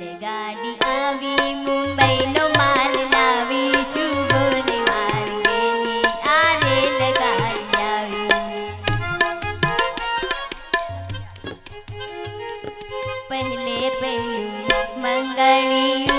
રેલગાડી આવી મુંબઈનો માલ લાવી છું ગોરી માર્ગેની આ રેલગાડી આવી પહેલે પહેલું મંગળિયું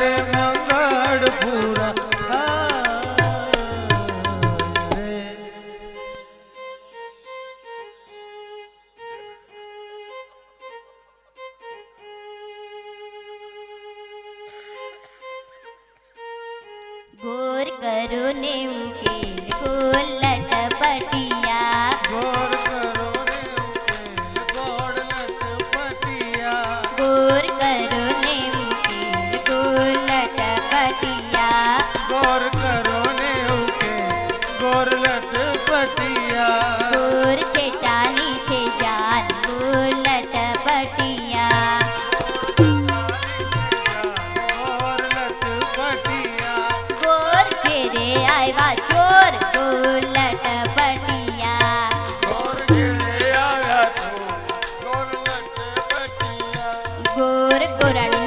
रे मगर पूरा por.